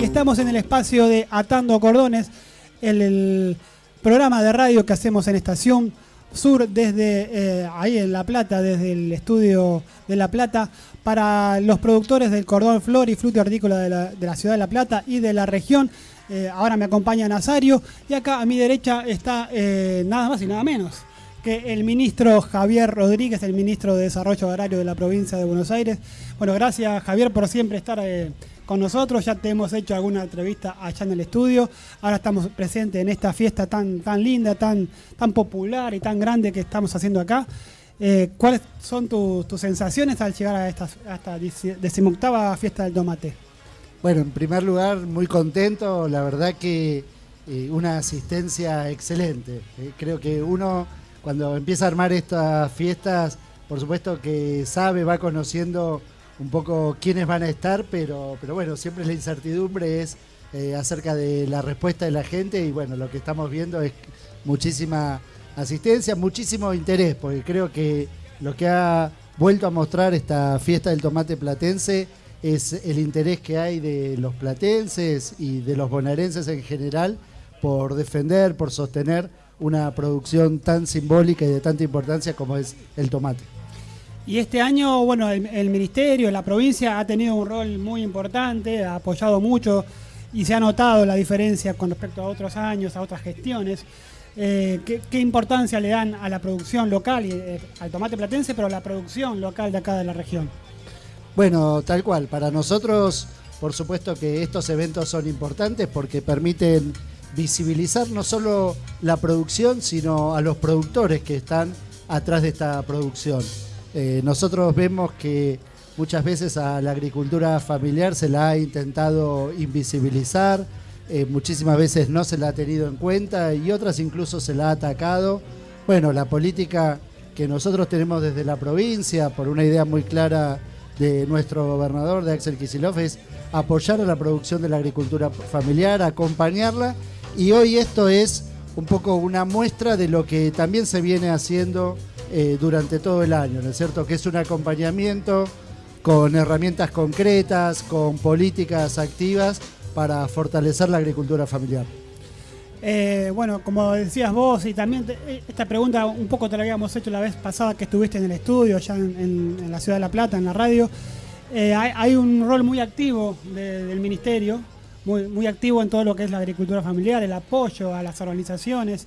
Estamos en el espacio de Atando Cordones, el, programa de radio que hacemos en Estación Sur desde eh, ahí en La Plata, desde el estudio de La Plata, para los productores del cordón flor y fruto hortícola de la, ciudad de La Plata y de la región. Eh, ahora me acompaña Nazario y acá a mi derecha está eh, nada más y nada menos que el ministro Javier Rodríguez, el ministro de Desarrollo Agrario de la provincia de Buenos Aires. Bueno, gracias Javier por siempre estar con nosotros. Ya te hemos hecho alguna entrevista allá en el estudio. Ahora estamos presentes en esta fiesta tan, tan linda, tan, tan popular y tan grande que estamos haciendo acá. Eh, ¿Cuáles son tus sensaciones al llegar a esta, decimoctava fiesta del tomate? Bueno, en primer lugar, muy contento. La verdad que eh, una asistencia excelente. Eh, creo que uno, cuando empieza a armar estas fiestas, por supuesto que sabe, va conociendo un poco quiénes van a estar, pero, pero bueno, siempre la incertidumbre es eh, acerca de la respuesta de la gente y bueno, lo que estamos viendo es muchísima asistencia, muchísimo interés, porque creo que lo que ha vuelto a mostrar esta fiesta del tomate platense es el interés que hay de los platenses y de los bonaerenses en general por defender, por sostener una producción tan simbólica y de tanta importancia como es el tomate. Y este año, bueno, el, ministerio, la provincia ha tenido un rol muy importante, ha apoyado mucho y se ha notado la diferencia con respecto a otros años, a otras gestiones. Eh, ¿qué, importancia le dan a la producción local, y, eh, al tomate platense, pero a la producción local de acá de la región? Bueno, tal cual. Para nosotros, por supuesto que estos eventos son importantes porque permiten visibilizar no solo la producción, sino a los productores que están atrás de esta producción. Eh, nosotros vemos que muchas veces a la agricultura familiar se la ha intentado invisibilizar, eh, muchísimas veces no se la ha tenido en cuenta y otras incluso se la ha atacado. Bueno, la política que nosotros tenemos desde la provincia, por una idea muy clara de nuestro gobernador, de Axel Kisilov, es apoyar a la producción de la agricultura familiar, acompañarla y hoy esto es un poco una muestra de lo que también se viene haciendo eh, durante todo el año, ¿no es cierto? Que es un acompañamiento con herramientas concretas, con políticas activas para fortalecer la agricultura familiar. Eh, bueno, como decías vos, y también eh, esta pregunta un poco te la habíamos hecho la vez pasada que estuviste en el estudio, ya en, la ciudad de La Plata, en la radio. hay, un rol muy activo del ministerio, muy, activo en todo lo que es la agricultura familiar, el apoyo a las organizaciones.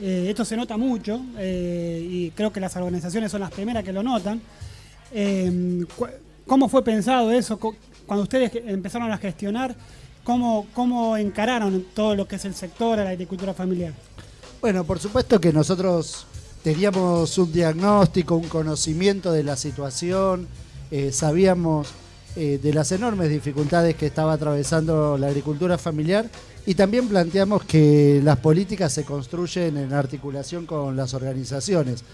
Eh, esto se nota mucho eh, y creo que las organizaciones son las primeras que lo notan. Eh, ¿Cómo fue pensado eso? Cuando ustedes empezaron a gestionar, ¿cómo, ¿cómo encararon todo lo que es el sector de la agricultura familiar? Bueno, por supuesto que nosotros teníamos un diagnóstico, un conocimiento de la situación, sabíamos de las enormes dificultades que estaba atravesando la agricultura familiar y también planteamos que las políticas se construyen en articulación con las organizaciones.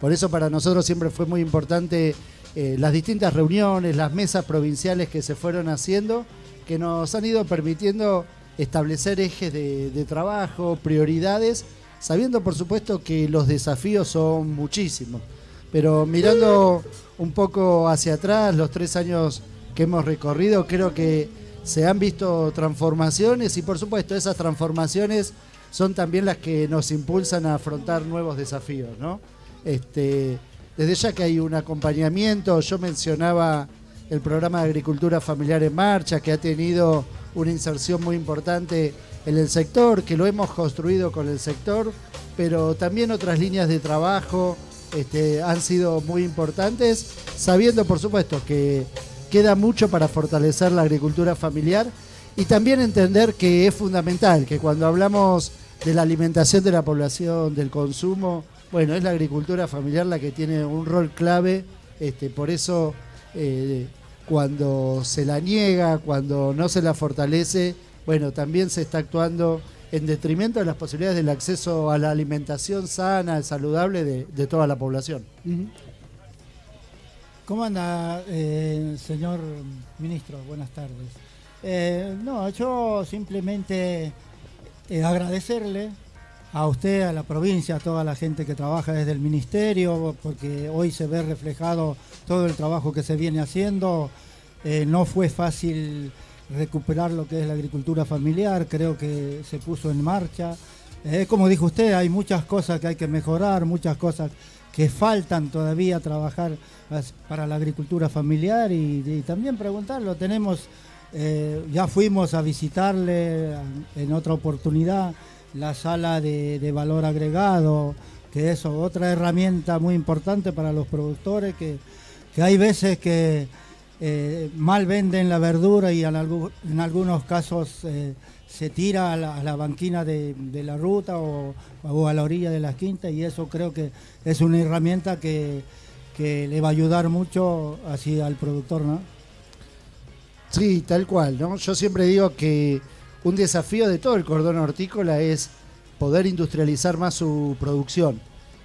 Por eso para nosotros siempre fue muy importante eh, las distintas reuniones, las mesas provinciales que se fueron haciendo, que nos han ido permitiendo establecer ejes de, trabajo, prioridades, sabiendo por supuesto que los desafíos son muchísimos. Pero mirando un poco hacia atrás, los tres años que hemos recorrido, creo que se han visto transformaciones y por supuesto esas transformaciones son también las que nos impulsan a afrontar nuevos desafíos, ¿no? Este, desde ya que hay un acompañamiento, yo mencionaba el programa de agricultura familiar en marcha, que ha tenido una inserción muy importante en el sector, que lo hemos construido con el sector, pero también otras líneas de trabajo este, han sido muy importantes, sabiendo por supuesto que queda mucho para fortalecer la agricultura familiar y también entender que es fundamental que cuando hablamos de la alimentación de la población, del consumo, bueno, es la agricultura familiar la que tiene un rol clave, este, por eso eh, cuando se la niega, cuando no se la fortalece, bueno, también se está actuando en detrimento de las posibilidades del acceso a la alimentación sana, saludable de, toda la población. ¿Cómo anda, eh, señor ministro? Buenas tardes. Eh, no, yo simplemente eh, agradecerle a usted, a la provincia, a toda la gente que trabaja desde el ministerio, porque hoy se ve reflejado todo el trabajo que se viene haciendo. no fue fácil recuperar lo que es la agricultura familiar, creo que se puso en marcha. Eh, como dijo usted, hay muchas cosas que hay que mejorar, muchas cosas que faltan todavía trabajar para la agricultura familiar y, también preguntarlo. Tenemos, eh, ya fuimos a visitarle en otra oportunidad la sala de, valor agregado, que es otra herramienta muy importante para los productores, que, hay veces que eh, mal venden la verdura y en, algunos casos eh, se tira a la, banquina de, la ruta o, a la orilla de las quintas y eso creo que es una herramienta que, le va a ayudar mucho así al productor, ¿no? Sí, tal cual, ¿no? Yo siempre digo que un desafío de todo el cordón hortícola es poder industrializar más su producción.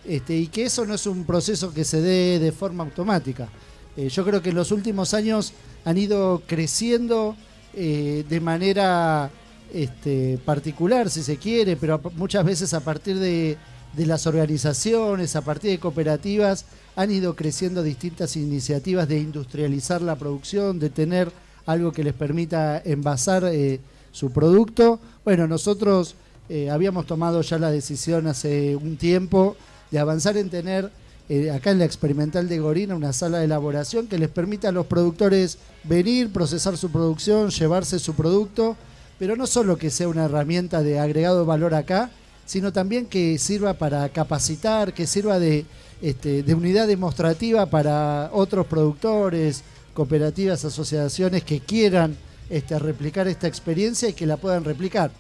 Este, y que eso no es un proceso que se dé de forma automática. Eh, yo creo que en los últimos años han ido creciendo eh, de manera este, particular, si se quiere, pero muchas veces a partir de, las organizaciones, a partir de cooperativas, han ido creciendo distintas iniciativas de industrializar la producción, de tener algo que les permita envasar eh, su producto. Bueno, nosotros habíamos tomado ya la decisión hace un tiempo de avanzar en tener eh, acá en la experimental de Gorina una sala de elaboración que les permita a los productores venir, procesar su producción, llevarse su producto pero no solo que sea una herramienta de agregado valor acá, sino también que sirva para capacitar, que sirva de, este, unidad demostrativa para otros productores, cooperativas, asociaciones que quieran este, replicar esta experiencia y que la puedan replicar.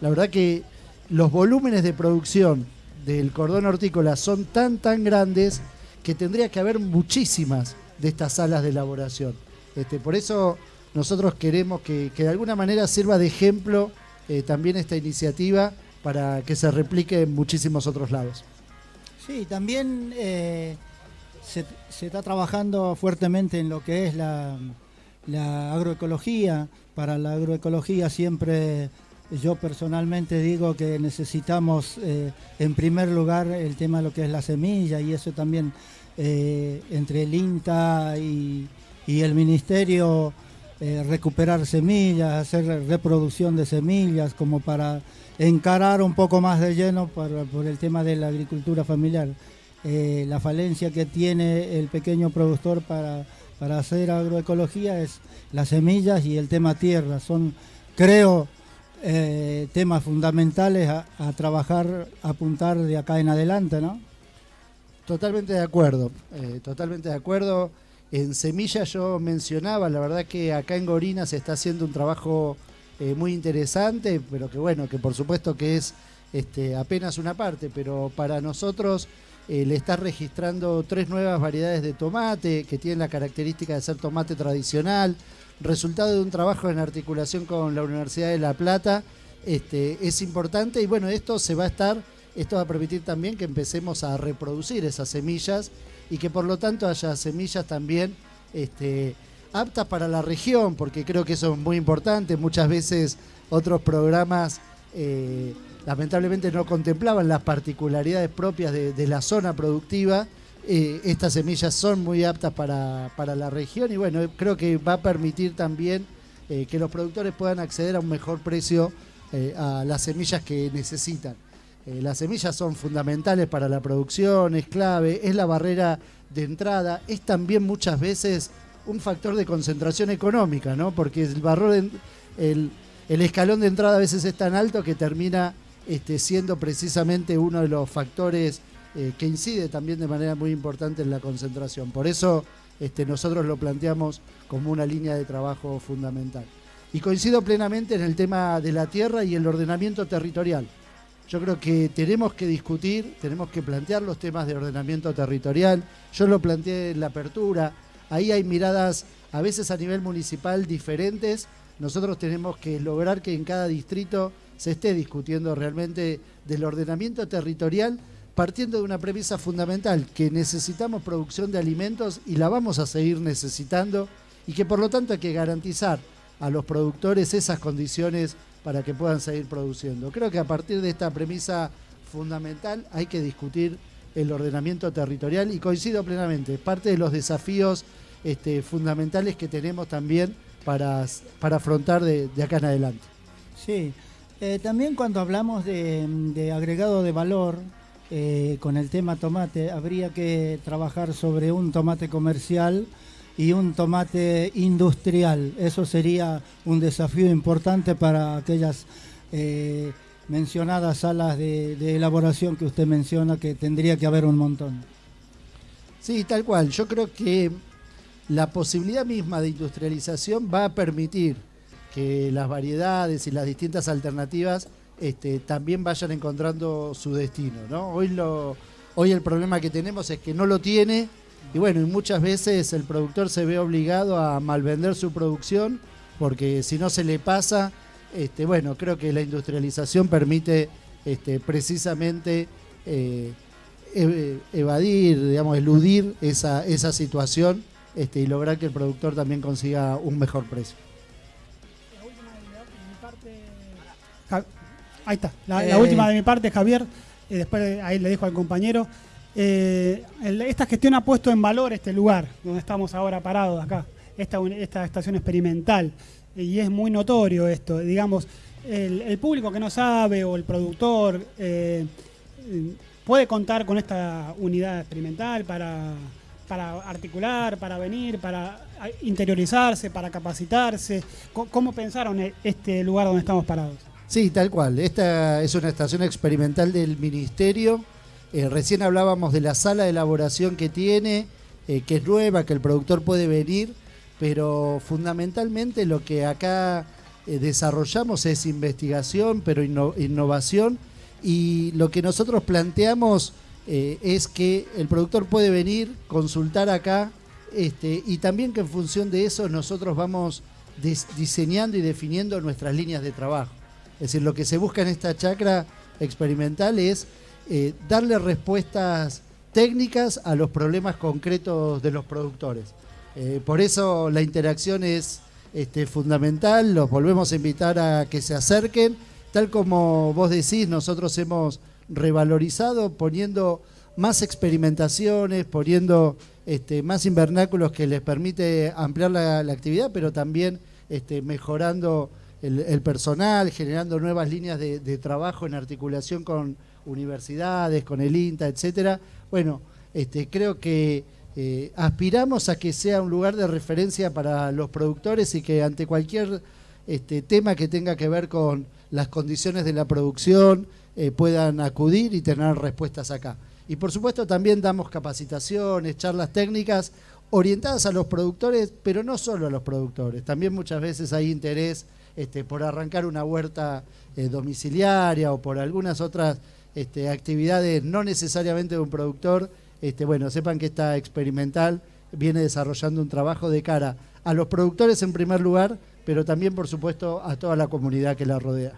La verdad que los volúmenes de producción del cordón hortícola son tan, tan grandes que tendría que haber muchísimas de estas salas de elaboración. Este, por eso nosotros queremos que, de alguna manera sirva de ejemplo eh, también esta iniciativa para que se replique en muchísimos otros lados. Sí, también eh, se, está trabajando fuertemente en lo que es la, agroecología. Para la agroecología siempre yo personalmente digo que necesitamos eh, en primer lugar el tema de lo que es la semilla y eso también entre el INTA y, el Ministerio eh, recuperar semillas, hacer reproducción de semillas, como para encarar un poco más de lleno por, el tema de la agricultura familiar. Eh, la falencia que tiene el pequeño productor para, hacer agroecología es las semillas y el tema tierra. Son, creo, eh, temas fundamentales a, trabajar, a apuntar de acá en adelante, ¿no? Totalmente de acuerdo, totalmente de acuerdo. En semillas yo mencionaba, la verdad que acá en Gorina se está haciendo un trabajo eh, muy interesante, pero que bueno, que por supuesto que es este, apenas una parte, pero para nosotros eh, le está registrando tres nuevas variedades de tomate que tienen la característica de ser tomate tradicional, resultado de un trabajo en articulación con la Universidad de La Plata, este, es importante y bueno, esto se va a estar, esto va a permitir también que empecemos a reproducir esas semillas y que por lo tanto haya semillas también este, aptas para la región, porque creo que eso es muy importante. Muchas veces otros programas eh, lamentablemente no contemplaban las particularidades propias de, la zona productiva. Eh, estas semillas son muy aptas para, la región y bueno, creo que va a permitir también eh, que los productores puedan acceder a un mejor precio a las semillas que necesitan. Eh, las semillas son fundamentales para la producción, es clave, es la barrera de entrada, es también muchas veces un factor de concentración económica, ¿no? Porque el, barro el, escalón de entrada a veces es tan alto que termina este, siendo precisamente uno de los factores eh, que incide también de manera muy importante en la concentración. Por eso este, nosotros lo planteamos como una línea de trabajo fundamental. Y coincido plenamente en el tema de la tierra y el ordenamiento territorial. Yo creo que tenemos que discutir, tenemos que plantear los temas de ordenamiento territorial. Yo lo planteé en la apertura. Ahí hay miradas a veces a nivel municipal diferentes. Nosotros tenemos que lograr que en cada distrito se esté discutiendo realmente del ordenamiento territorial partiendo de una premisa fundamental, que necesitamos producción de alimentos y la vamos a seguir necesitando y que por lo tanto hay que garantizar a los productores esas condiciones para que puedan seguir produciendo. Creo que a partir de esta premisa fundamental hay que discutir el ordenamiento territorial y coincido plenamente, es parte de los desafíos este, fundamentales que tenemos también para, para afrontar de, acá en adelante. Sí, eh, también cuando hablamos de, agregado de valor eh, con el tema tomate, habría que trabajar sobre un tomate comercial y un tomate industrial. Eso sería un desafío importante para aquellas eh, mencionadas salas de, elaboración que usted menciona, que tendría que haber un montón. Sí, tal cual. Yo creo que la posibilidad misma de industrialización va a permitir que las variedades y las distintas alternativas este, también vayan encontrando su destino. ¿no? Hoy, lo, hoy el problema que tenemos es que no lo tiene y bueno, y muchas veces el productor se ve obligado a malvender su producción porque si no se le pasa, este, bueno, creo que la industrialización permite este, precisamente eh, evadir, digamos, eludir esa, esa situación y lograr que el productor también consiga un mejor precio. Ahí está, la, eh. última de mi parte, Javier, y después ahí le dejo al compañero. Eh, esta gestión ha puesto en valor este lugar donde estamos ahora parados acá, esta, esta estación experimental, y es muy notorio esto, digamos, el, público que no sabe o el productor eh, puede contar con esta unidad experimental para, para articular, para venir, para interiorizarse, para capacitarse. ¿Cómo pensaron e-, este lugar donde estamos parados? Sí, tal cual. Esta es una estación experimental del Ministerio. Eh, recién hablábamos de la sala de elaboración que tiene, eh, que es nueva, que el productor puede venir, pero fundamentalmente lo que acá eh, desarrollamos es investigación, pero innovación, y lo que nosotros planteamos es que el productor puede venir, consultar acá, este, y también que en función de eso nosotros vamos diseñando y definiendo nuestras líneas de trabajo. Es decir, lo que se busca en esta chacra experimental es eh, darle respuestas técnicas a los problemas concretos de los productores. Eh, por eso la interacción es este, fundamental, los volvemos a invitar a que se acerquen. Tal como vos decís, nosotros hemos revalorizado poniendo más experimentaciones, poniendo este, más invernáculos que les permite ampliar la, actividad, pero también este, mejorando el, personal, generando nuevas líneas de, trabajo en articulación con universidades, con el INTA, etcétera. Bueno, este, creo que eh, aspiramos a que sea un lugar de referencia para los productores y que ante cualquier este, tema que tenga que ver con las condiciones de la producción eh, puedan acudir y tener respuestas acá. Y por supuesto también damos capacitaciones, charlas técnicas orientadas a los productores, pero no solo a los productores. También muchas veces hay interés este, por arrancar una huerta eh, domiciliaria o por algunas otras este, actividades no necesariamente de un productor, este, bueno, sepan que esta experimental viene desarrollando un trabajo de cara a los productores en primer lugar, pero también, por supuesto, a toda la comunidad que la rodea.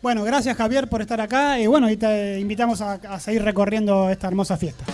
Bueno, gracias Javier por estar acá y bueno, y te invitamos a seguir recorriendo esta hermosa fiesta.